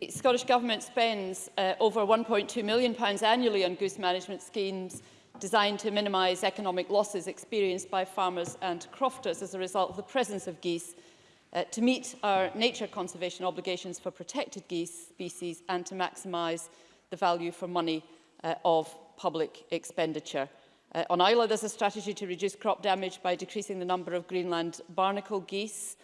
The Scottish Government spends uh, over £1.2 million annually on goose management schemes designed to minimise economic losses experienced by farmers and crofters as a result of the presence of geese, uh, to meet our nature conservation obligations for protected geese species and to maximise the value for money uh, of public expenditure. Uh, on Isla, there's a strategy to reduce crop damage by decreasing the number of Greenland barnacle geese,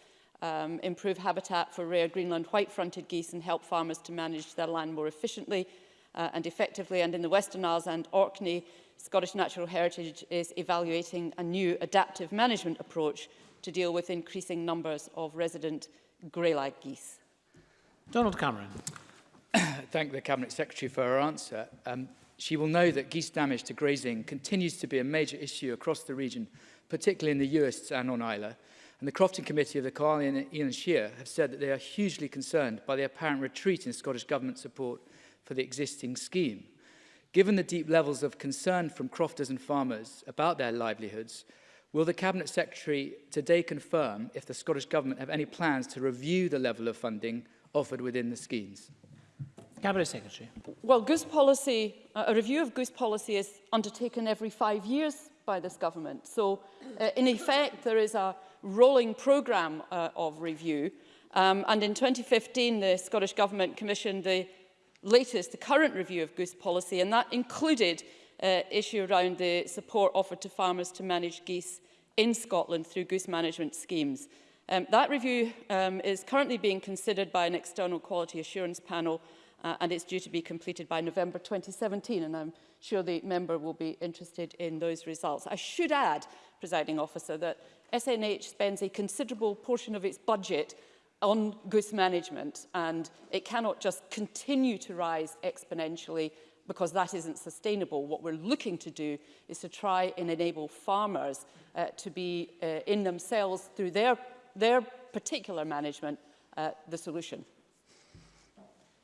um, improve habitat for rare Greenland white-fronted geese and help farmers to manage their land more efficiently uh, and effectively. And in the Western Isles and Orkney, Scottish Natural Heritage is evaluating a new adaptive management approach to deal with increasing numbers of resident gray grey-lag geese. Donald Cameron. Thank the Cabinet Secretary for her answer. Um, she will know that geese damage to grazing continues to be a major issue across the region, particularly in the Uists and on Isla. And the Crofting Committee of the Carly and Ian Shear have said that they are hugely concerned by the apparent retreat in Scottish Government support for the existing scheme. Given the deep levels of concern from crofters and farmers about their livelihoods, will the Cabinet Secretary today confirm if the Scottish Government have any plans to review the level of funding offered within the schemes? Cabinet Secretary. Well, goose policy, uh, a review of goose policy is undertaken every five years by this government. So, uh, in effect, there is a rolling programme uh, of review. Um, and in 2015, the Scottish Government commissioned the latest, the current review of goose policy, and that included uh, issue around the support offered to farmers to manage geese in Scotland through goose management schemes. Um, that review um, is currently being considered by an external quality assurance panel uh, and it's due to be completed by November 2017 and I'm sure the member will be interested in those results. I should add, presiding officer, that SNH spends a considerable portion of its budget on goose management and it cannot just continue to rise exponentially because that isn't sustainable. What we're looking to do is to try and enable farmers uh, to be uh, in themselves through their, their particular management uh, the solution.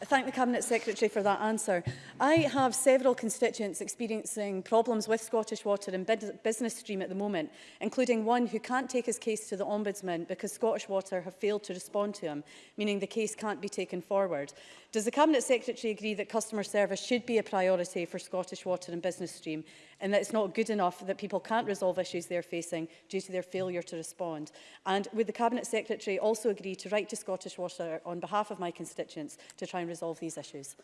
I thank the Cabinet Secretary for that answer. I have several constituents experiencing problems with Scottish Water and Business Stream at the moment, including one who can't take his case to the Ombudsman because Scottish Water have failed to respond to him, meaning the case can't be taken forward. Does the Cabinet Secretary agree that customer service should be a priority for Scottish Water and Business Stream and that it's not good enough that people can't resolve issues they're facing due to their failure to respond? And would the Cabinet Secretary also agree to write to Scottish Water on behalf of my constituents to try and and resolve these issues.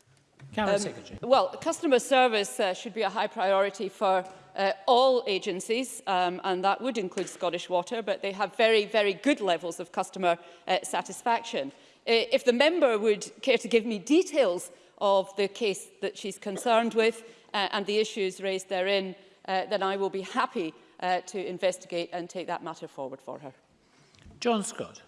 Cabinet um, Secretary. Well, customer service uh, should be a high priority for uh, all agencies, um, and that would include Scottish Water, but they have very, very good levels of customer uh, satisfaction. Uh, if the member would care to give me details of the case that she's concerned with uh, and the issues raised therein, uh, then I will be happy uh, to investigate and take that matter forward for her. John Scott.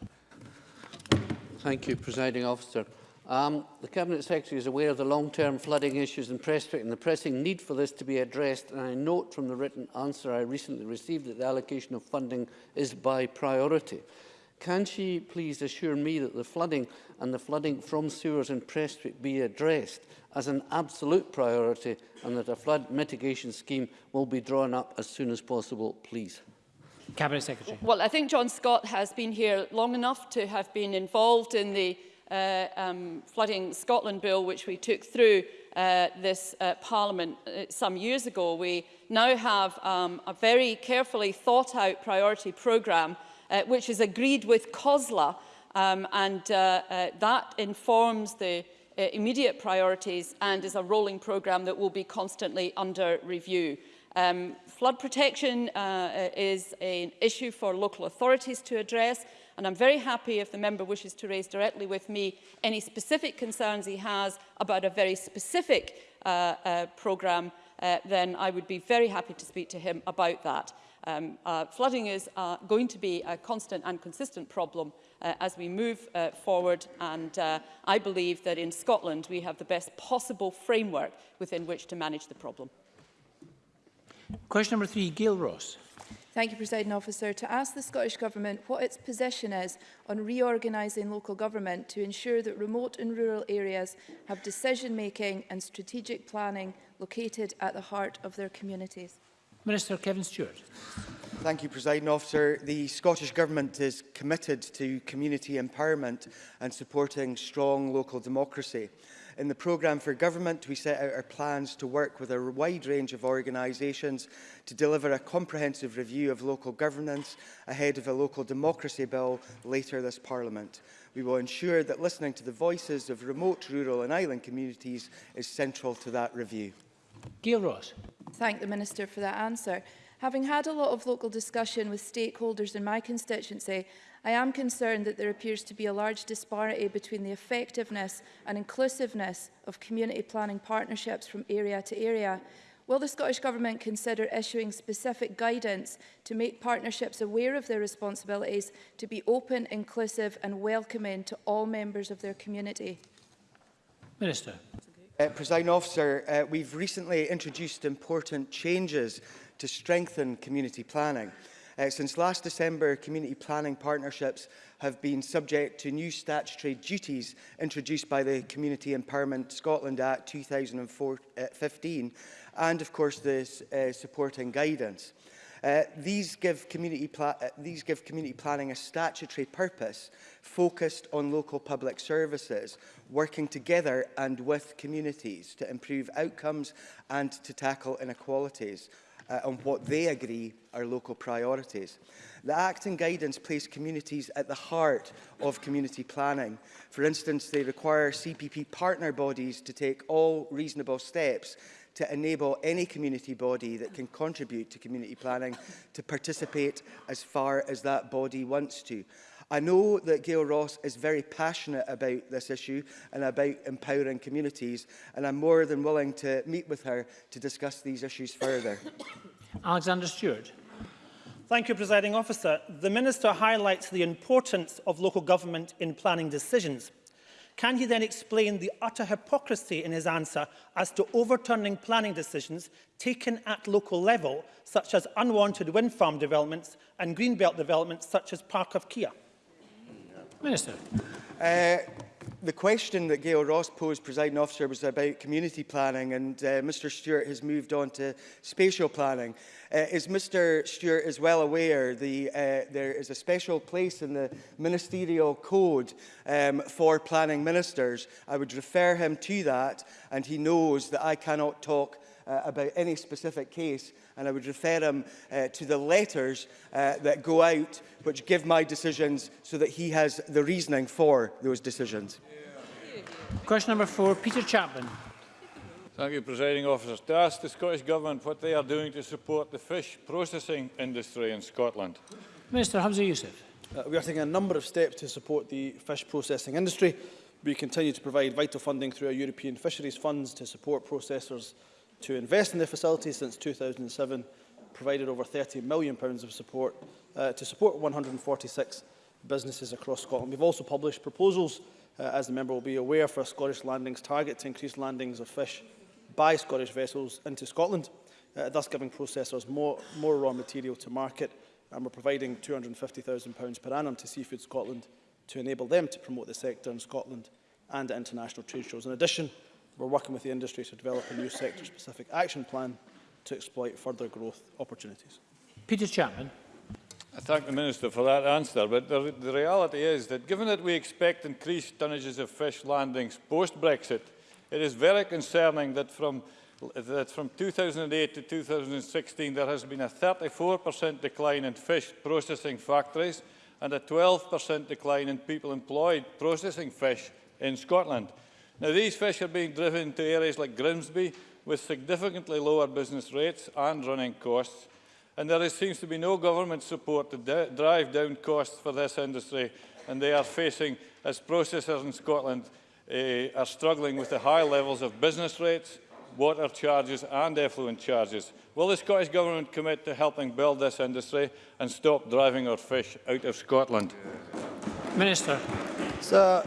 Thank you, Presiding Officer. Um, the Cabinet Secretary is aware of the long-term flooding issues in Prestwick and the pressing need for this to be addressed, and I note from the written answer I recently received that the allocation of funding is by priority. Can she please assure me that the flooding and the flooding from sewers in Prestwick be addressed as an absolute priority and that a flood mitigation scheme will be drawn up as soon as possible, please? Cabinet Secretary. Well, I think John Scott has been here long enough to have been involved in the uh, um, Flooding Scotland Bill, which we took through uh, this uh, Parliament uh, some years ago, we now have um, a very carefully thought out priority programme, uh, which is agreed with COSLA, um, and uh, uh, that informs the uh, immediate priorities and is a rolling programme that will be constantly under review. Um, flood protection uh, is an issue for local authorities to address, and I'm very happy if the member wishes to raise directly with me any specific concerns he has about a very specific uh, uh, programme, uh, then I would be very happy to speak to him about that. Um, uh, flooding is uh, going to be a constant and consistent problem uh, as we move uh, forward and uh, I believe that in Scotland we have the best possible framework within which to manage the problem. Question number three, Gail Ross. Thank you, President Officer. To ask the Scottish Government what its position is on reorganising local government to ensure that remote and rural areas have decision-making and strategic planning located at the heart of their communities. Minister Kevin Stewart. Thank you, President Officer. The Scottish Government is committed to community empowerment and supporting strong local democracy. In the programme for government, we set out our plans to work with a wide range of organisations to deliver a comprehensive review of local governance ahead of a local democracy bill later this Parliament. We will ensure that listening to the voices of remote, rural and island communities is central to that review. Gail Ross. Thank the Minister for that answer. Having had a lot of local discussion with stakeholders in my constituency, I am concerned that there appears to be a large disparity between the effectiveness and inclusiveness of community planning partnerships from area to area. Will the Scottish Government consider issuing specific guidance to make partnerships aware of their responsibilities to be open, inclusive and welcoming to all members of their community? Minister. Uh, President Officer, uh, we've recently introduced important changes to strengthen community planning. Uh, since last December, community planning partnerships have been subject to new statutory duties introduced by the Community Empowerment Scotland Act 2015 uh, and, of course, the uh, supporting guidance. Uh, these, give community uh, these give community planning a statutory purpose focused on local public services, working together and with communities to improve outcomes and to tackle inequalities, uh, on what they agree are local priorities. The Act and guidance place communities at the heart of community planning. For instance, they require CPP partner bodies to take all reasonable steps to enable any community body that can contribute to community planning to participate as far as that body wants to. I know that Gail Ross is very passionate about this issue and about empowering communities, and I'm more than willing to meet with her to discuss these issues further. Alexander Stewart. Thank you, Presiding Officer. The Minister highlights the importance of local government in planning decisions. Can he then explain the utter hypocrisy in his answer as to overturning planning decisions taken at local level, such as unwanted wind farm developments and greenbelt developments such as Park of Kia? Minister. Uh, the question that Gail Ross posed, presiding officer, was about community planning, and uh, Mr Stewart has moved on to spatial planning. Uh, as Mr Stewart as well aware, the, uh, there is a special place in the ministerial code um, for planning ministers. I would refer him to that, and he knows that I cannot talk uh, about any specific case, and I would refer him uh, to the letters uh, that go out, which give my decisions so that he has the reasoning for those decisions. Question number four, Peter Chapman. Thank you, Presiding Officer. To ask the Scottish Government what they are doing to support the fish processing industry in Scotland. Minister Hamza Youssef. Uh, we are taking a number of steps to support the fish processing industry. We continue to provide vital funding through our European Fisheries Funds to support processors to invest in the facilities since 2007, provided over £30 million pounds of support uh, to support 146 businesses across Scotland. We've also published proposals, uh, as the member will be aware, for a Scottish landings target to increase landings of fish by Scottish vessels into Scotland, uh, thus giving processors more, more raw material to market and we're providing £250,000 per annum to Seafood Scotland to enable them to promote the sector in Scotland and international trade shows. In addition, We're working with the industry to develop a new sector-specific action plan to exploit further growth opportunities. Peter Chapman. I thank the Minister for that answer, but the, the reality is that given that we expect increased tonnages of fish landings post-Brexit, it is very concerning that from, that from 2008 to 2016 there has been a 34% decline in fish processing factories and a 12% decline in people employed processing fish in Scotland. Now, these fish are being driven to areas like Grimsby with significantly lower business rates and running costs, and there seems to be no government support to drive down costs for this industry, and they are facing, as processors in Scotland eh, are struggling with the high levels of business rates, water charges and effluent charges. Will the Scottish Government commit to helping build this industry and stop driving our fish out of Scotland? Minister. Sir,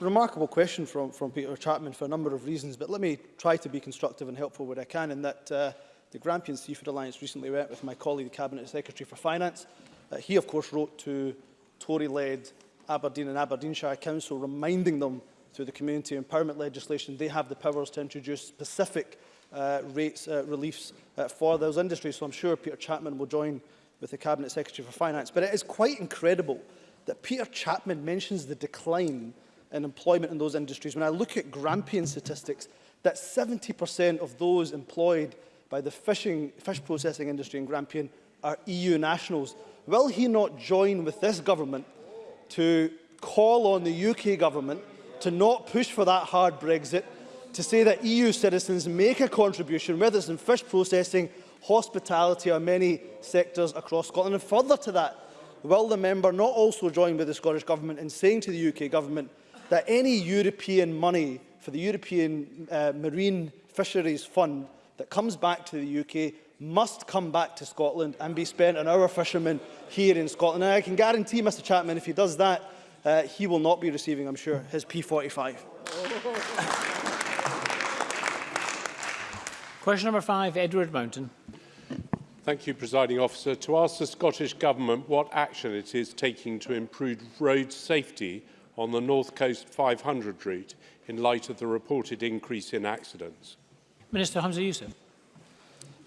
remarkable question from, from Peter Chapman for a number of reasons, but let me try to be constructive and helpful where I can in that uh, the Grampian Seafood Alliance recently went with my colleague, the Cabinet Secretary for Finance. Uh, he, of course, wrote to Tory-led Aberdeen and Aberdeenshire Council, reminding them through the community empowerment legislation, they have the powers to introduce specific uh, rates uh, reliefs uh, for those industries. So I'm sure Peter Chapman will join with the Cabinet Secretary for Finance. But it is quite incredible that Peter Chapman mentions the decline in employment in those industries. When I look at Grampian statistics, that 70% of those employed by the fishing, fish processing industry in Grampian are EU nationals. Will he not join with this government to call on the UK government to not push for that hard Brexit, to say that EU citizens make a contribution, whether it's in fish processing, hospitality or many sectors across Scotland? And further to that, will the member not also join with the Scottish Government in saying to the UK Government that any European money for the European uh, Marine Fisheries Fund that comes back to the UK must come back to Scotland and be spent on our fishermen here in Scotland. And I can guarantee Mr Chapman, if he does that, uh, he will not be receiving, I'm sure, his P45. Question number five, Edward Mountain. Thank you, Presiding Officer. To ask the Scottish Government what action it is taking to improve road safety on the North Coast 500 route in light of the reported increase in accidents? Minister Hamza Youssef.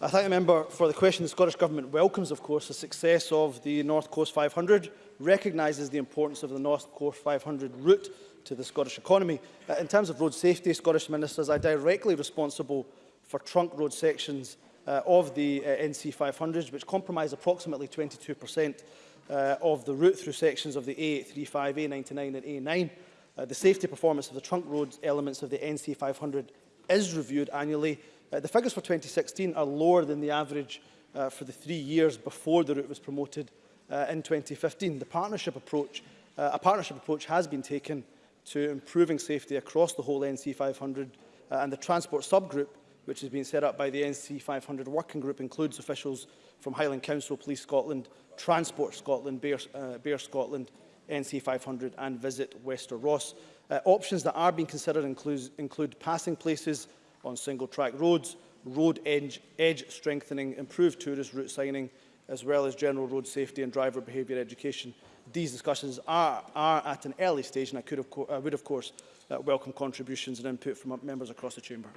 I thank the member for the question. The Scottish Government welcomes, of course, the success of the North Coast 500, recognises the importance of the North Coast 500 route to the Scottish economy. Uh, in terms of road safety, Scottish ministers are directly responsible for trunk road sections uh, of the uh, NC 500s, which compromise approximately 22% uh, of the route through sections of the A835, A99 and A9. Uh, the safety performance of the trunk road elements of the NC500 is reviewed annually. Uh, the figures for 2016 are lower than the average uh, for the three years before the route was promoted uh, in 2015. The partnership approach, uh, a partnership approach has been taken to improving safety across the whole NC500 uh, and the transport subgroup which has been set up by the NC 500 Working Group, includes officials from Highland Council, Police Scotland, Transport Scotland, Bear, uh, Bear Scotland, NC 500 and Visit Wester Ross. Uh, options that are being considered includes, include passing places on single-track roads, road edge, edge strengthening, improved tourist route signing, as well as general road safety and driver behaviour education. These discussions are, are at an early stage and I, could of I would, of course, uh, welcome contributions and input from members across the Chamber.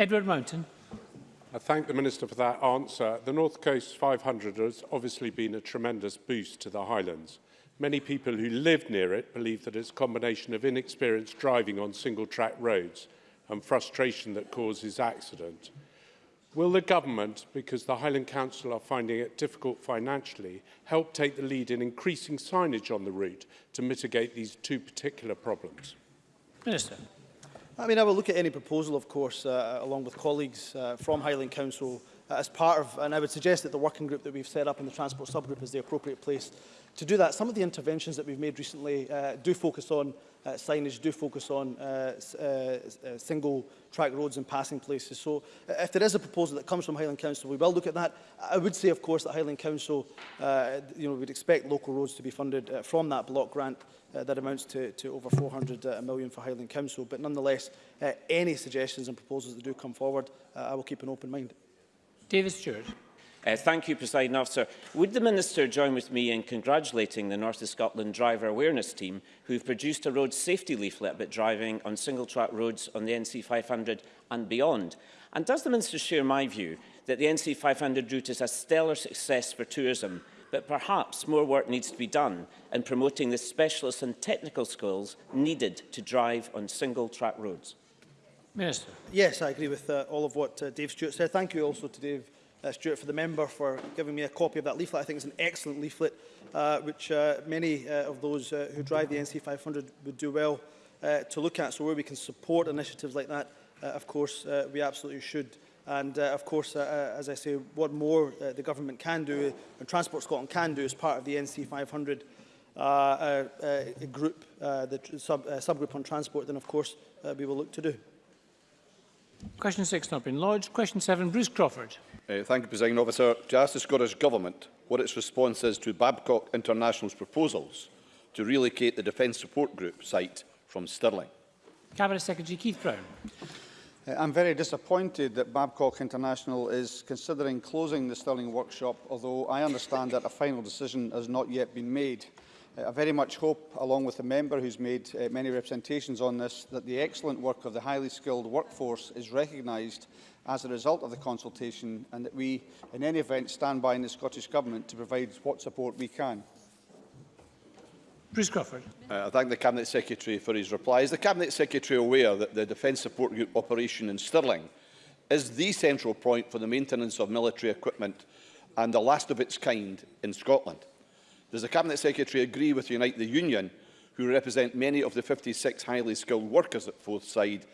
Edward Mountain. I thank the Minister for that answer. The North Coast 500 has obviously been a tremendous boost to the Highlands. Many people who live near it believe that it's a combination of inexperienced driving on single-track roads and frustration that causes accident. Will the government, because the Highland Council are finding it difficult financially, help take the lead in increasing signage on the route to mitigate these two particular problems? Minister. I mean, I will look at any proposal, of course, uh, uh, along with colleagues uh, from Highland Council uh, as part of, and I would suggest that the working group that we've set up in the transport subgroup is the appropriate place to do that. Some of the interventions that we've made recently uh, do focus on uh, signage do focus on uh, uh, uh, single track roads and passing places. So uh, if there is a proposal that comes from Highland Council, we will look at that. I would say, of course, that Highland Council, uh, you know, would expect local roads to be funded uh, from that block grant uh, that amounts to, to over 400 uh, million for Highland Council. But nonetheless, uh, any suggestions and proposals that do come forward, uh, I will keep an open mind. David Stewart. Uh, thank you, President Officer. Would the Minister join with me in congratulating the North of Scotland Driver Awareness Team, who have produced a road safety leaflet about driving on single-track roads on the NC500 and beyond? And does the Minister share my view that the NC500 route is a stellar success for tourism, but perhaps more work needs to be done in promoting the specialist and technical skills needed to drive on single-track roads? Minister. Yes, I agree with uh, all of what uh, Dave Stewart said. Thank you also to Dave uh, Stuart, for the member for giving me a copy of that leaflet. I think it's an excellent leaflet, uh, which uh, many uh, of those uh, who drive the NC500 would do well uh, to look at. So where we can support initiatives like that, uh, of course, uh, we absolutely should. And uh, of course, uh, uh as I say, what more uh, the government can do and Transport Scotland can do as part of the NC500 uh, uh, uh, group, uh, the sub, uh, subgroup on transport, then of course uh, we will look to do. Question 6 not been lodged. Question 7, Bruce Crawford. Uh, thank you, President Officer. To ask the Scottish Government what its response is to Babcock International's proposals to relocate the Defence Support Group site from Stirling. Cabinet Secretary Keith Brown. Uh, I'm very disappointed that Babcock International is considering closing the Stirling workshop, although I understand that a final decision has not yet been made. I very much hope, along with the member who's made uh, many representations on this, that the excellent work of the highly skilled workforce is recognised as a result of the consultation and that we, in any event, stand by in the Scottish Government to provide what support we can. Bruce Crawford. Uh, I thank the Cabinet Secretary for his reply. Is the Cabinet Secretary aware that the Defence Support Group operation in Stirling is the central point for the maintenance of military equipment and the last of its kind in Scotland? Does the Cabinet Secretary agree with Unite the Union, who represent many of the 56 highly skilled workers at Forthside,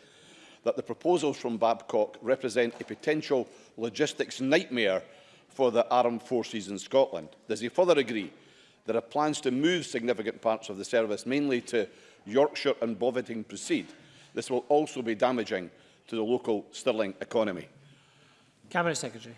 that the proposals from Babcock represent a potential logistics nightmare for the armed forces in Scotland? Does he further agree there are plans to move significant parts of the service, mainly to Yorkshire and Boveting proceed. This will also be damaging to the local Stirling economy. Cabinet Secretary.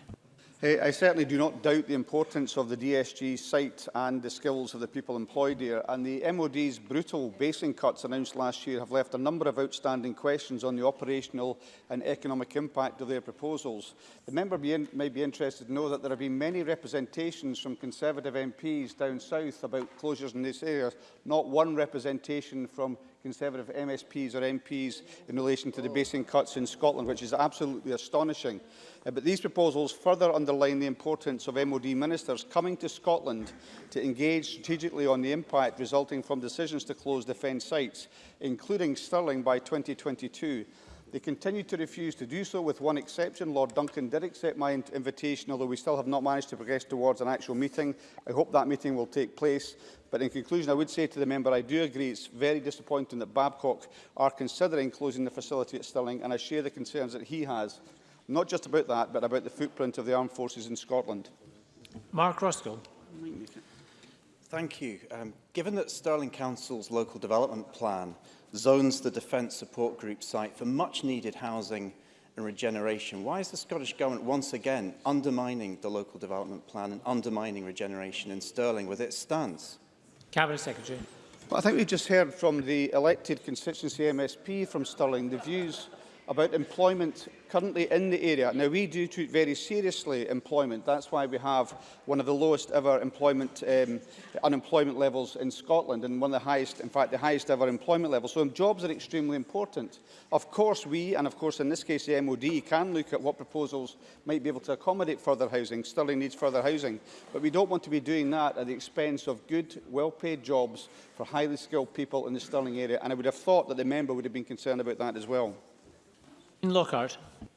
Hey, I certainly do not doubt the importance of the DSG site and the skills of the people employed here, and the MOD's brutal basing cuts announced last year have left a number of outstanding questions on the operational and economic impact of their proposals. The member may be interested to know that there have been many representations from Conservative MPs down south about closures in this area, not one representation from Conservative MSPs or MPs in relation to the basing cuts in Scotland, which is absolutely astonishing. Uh, but these proposals further underline the importance of MOD ministers coming to Scotland to engage strategically on the impact resulting from decisions to close defence sites, including Stirling by 2022, They continue to refuse to do so, with one exception. Lord Duncan did accept my invitation, although we still have not managed to progress towards an actual meeting. I hope that meeting will take place. But in conclusion, I would say to the member, I do agree it's very disappointing that Babcock are considering closing the facility at Stirling, and I share the concerns that he has, not just about that, but about the footprint of the armed forces in Scotland. Mark Ruskell. Thank you. Um, given that Stirling Council's local development plan zones the Defence Support Group site for much needed housing and regeneration. Why is the Scottish Government once again undermining the local development plan and undermining regeneration in Stirling with its stance? Cabinet Secretary. Well, I think we've just heard from the elected constituency MSP from Stirling the views about employment currently in the area. Now, we do treat very seriously employment. That's why we have one of the lowest ever employment, um, unemployment levels in Scotland and one of the highest, in fact, the highest ever employment levels. So jobs are extremely important. Of course, we, and of course, in this case, the MOD, can look at what proposals might be able to accommodate further housing. Stirling needs further housing. But we don't want to be doing that at the expense of good, well-paid jobs for highly skilled people in the Stirling area. And I would have thought that the member would have been concerned about that as well. In Lockhart.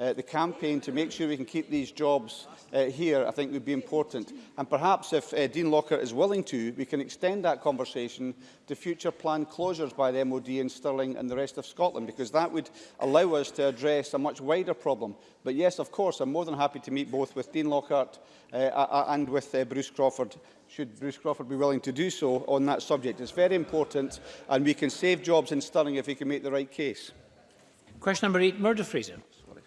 uh, the campaign to make sure we can keep these jobs uh, here, I think would be important. And perhaps if uh, Dean Locker is willing to, we can extend that conversation to future planned closures by the MOD in Stirling and the rest of Scotland, because that would allow us to address a much wider problem. But yes, of course, I'm more than happy to meet both with Dean Lockhart uh, and with uh, Bruce Crawford should Bruce Crawford be willing to do so on that subject. It's very important and we can save jobs in Stirling if we can make the right case. Question number eight, Murder Fraser.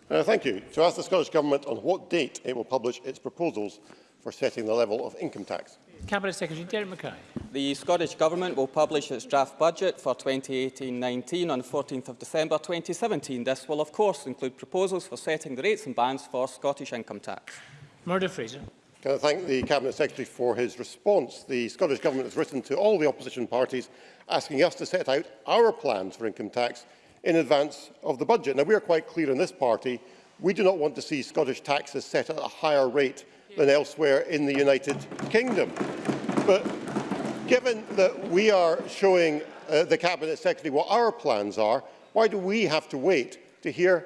Uh, thank you. To ask the Scottish Government on what date it will publish its proposals for setting the level of income tax. Cabinet Secretary Derek Mackay. The Scottish Government will publish its draft budget for 2018-19 on 14 December 2017. This will, of course, include proposals for setting the rates and bands for Scottish income tax. Murdo Fraser. Can I thank the Cabinet Secretary for his response? The Scottish Government has written to all the opposition parties asking us to set out our plans for income tax in advance of the budget. Now, we are quite clear in this party, we do not want to see Scottish taxes set at a higher rate than elsewhere in the United Kingdom. But given that we are showing uh, the Cabinet Secretary what our plans are, why do we have to wait to hear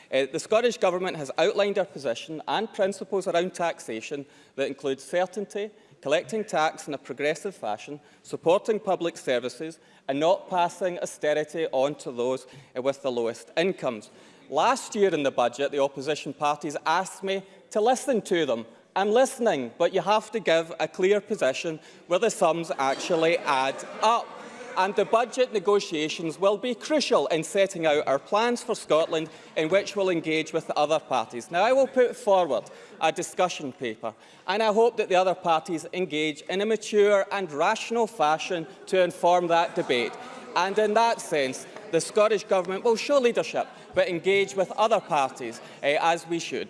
Uh, the Scottish Government has outlined our position and principles around taxation that include certainty, collecting tax in a progressive fashion, supporting public services and not passing austerity on to those with the lowest incomes. Last year in the budget, the opposition parties asked me to listen to them. I'm listening, but you have to give a clear position where the sums actually add up and the budget negotiations will be crucial in setting out our plans for Scotland in which we'll engage with the other parties. Now, I will put forward a discussion paper and I hope that the other parties engage in a mature and rational fashion to inform that debate. And in that sense, the Scottish Government will show leadership but engage with other parties eh, as we should.